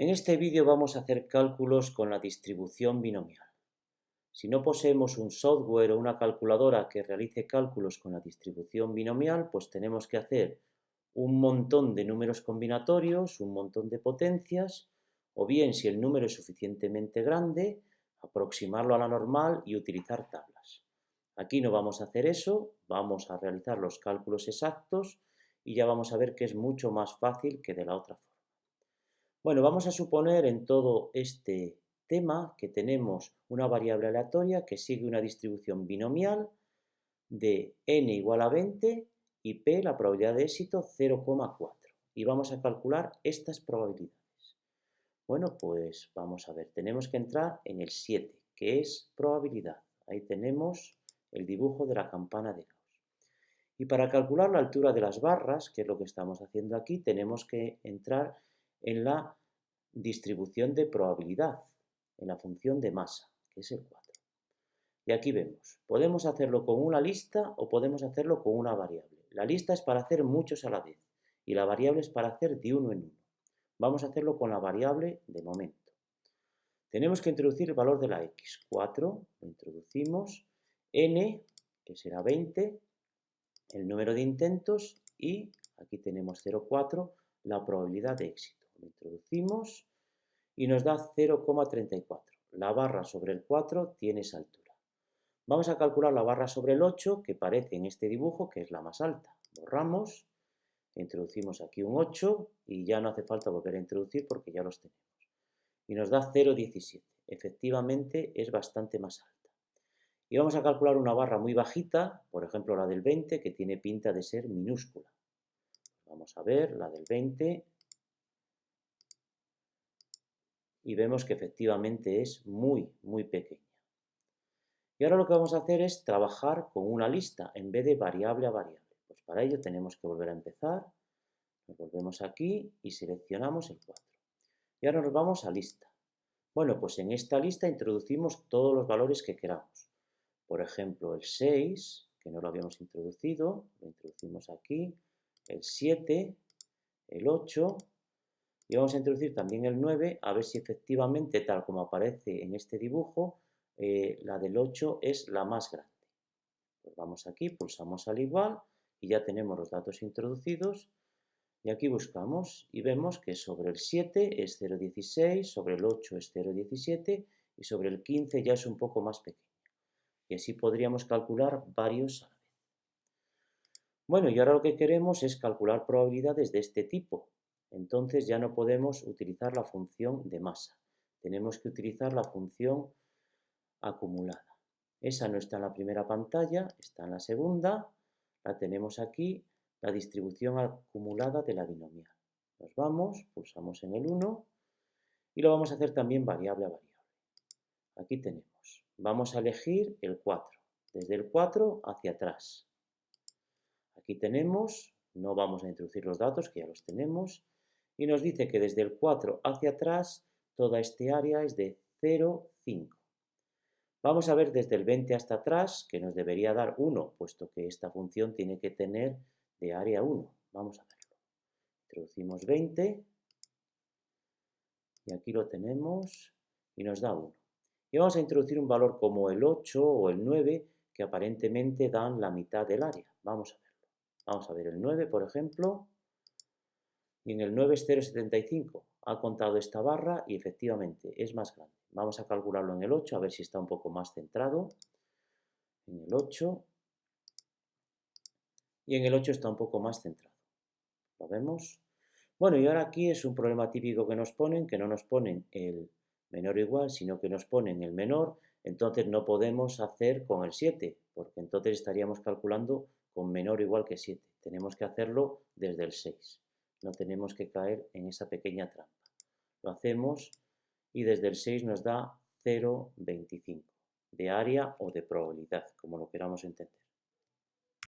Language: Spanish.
En este vídeo vamos a hacer cálculos con la distribución binomial. Si no poseemos un software o una calculadora que realice cálculos con la distribución binomial, pues tenemos que hacer un montón de números combinatorios, un montón de potencias, o bien, si el número es suficientemente grande, aproximarlo a la normal y utilizar tablas. Aquí no vamos a hacer eso, vamos a realizar los cálculos exactos y ya vamos a ver que es mucho más fácil que de la otra forma. Bueno, vamos a suponer en todo este tema que tenemos una variable aleatoria que sigue una distribución binomial de n igual a 20 y p, la probabilidad de éxito, 0,4. Y vamos a calcular estas probabilidades. Bueno, pues vamos a ver, tenemos que entrar en el 7, que es probabilidad. Ahí tenemos el dibujo de la campana de Gauss. Y para calcular la altura de las barras, que es lo que estamos haciendo aquí, tenemos que entrar en la distribución de probabilidad, en la función de masa, que es el 4. Y aquí vemos, podemos hacerlo con una lista o podemos hacerlo con una variable. La lista es para hacer muchos a la vez y la variable es para hacer de uno en uno. Vamos a hacerlo con la variable de momento. Tenemos que introducir el valor de la x. 4, lo introducimos, n, que será 20, el número de intentos y aquí tenemos 0,4, la probabilidad de éxito. Lo introducimos y nos da 0,34. La barra sobre el 4 tiene esa altura. Vamos a calcular la barra sobre el 8, que parece en este dibujo que es la más alta. Borramos, introducimos aquí un 8 y ya no hace falta volver a introducir porque ya los tenemos. Y nos da 0,17. Efectivamente es bastante más alta. Y vamos a calcular una barra muy bajita, por ejemplo la del 20, que tiene pinta de ser minúscula. Vamos a ver, la del 20 y vemos que efectivamente es muy, muy pequeña. Y ahora lo que vamos a hacer es trabajar con una lista en vez de variable a variable. Pues para ello tenemos que volver a empezar, nos volvemos aquí y seleccionamos el 4. Y ahora nos vamos a lista. Bueno, pues en esta lista introducimos todos los valores que queramos. Por ejemplo, el 6, que no lo habíamos introducido, lo introducimos aquí, el 7, el 8, y vamos a introducir también el 9, a ver si efectivamente, tal como aparece en este dibujo, eh, la del 8 es la más grande. Pues vamos aquí, pulsamos al igual y ya tenemos los datos introducidos. Y aquí buscamos y vemos que sobre el 7 es 0,16, sobre el 8 es 0,17 y sobre el 15 ya es un poco más pequeño. Y así podríamos calcular varios a la vez. Bueno, y ahora lo que queremos es calcular probabilidades de este tipo, entonces ya no podemos utilizar la función de masa. Tenemos que utilizar la función acumulada. Esa no está en la primera pantalla, está en la segunda. La tenemos aquí, la distribución acumulada de la binomial. Nos vamos, pulsamos en el 1 y lo vamos a hacer también variable a variable. Aquí tenemos. Vamos a elegir el 4, desde el 4 hacia atrás. Aquí tenemos, no vamos a introducir los datos que ya los tenemos, y nos dice que desde el 4 hacia atrás toda este área es de 0,5. Vamos a ver desde el 20 hasta atrás, que nos debería dar 1, puesto que esta función tiene que tener de área 1. Vamos a verlo. Introducimos 20, y aquí lo tenemos, y nos da 1. Y vamos a introducir un valor como el 8 o el 9, que aparentemente dan la mitad del área. Vamos a verlo. Vamos a ver el 9, por ejemplo, y en el 9 es 0,75. Ha contado esta barra y efectivamente es más grande. Vamos a calcularlo en el 8, a ver si está un poco más centrado. En el 8. Y en el 8 está un poco más centrado. ¿Lo vemos? Bueno, y ahora aquí es un problema típico que nos ponen, que no nos ponen el menor o igual, sino que nos ponen el menor, entonces no podemos hacer con el 7, porque entonces estaríamos calculando con menor o igual que 7. Tenemos que hacerlo desde el 6 no tenemos que caer en esa pequeña trampa. Lo hacemos y desde el 6 nos da 0,25 de área o de probabilidad, como lo queramos entender.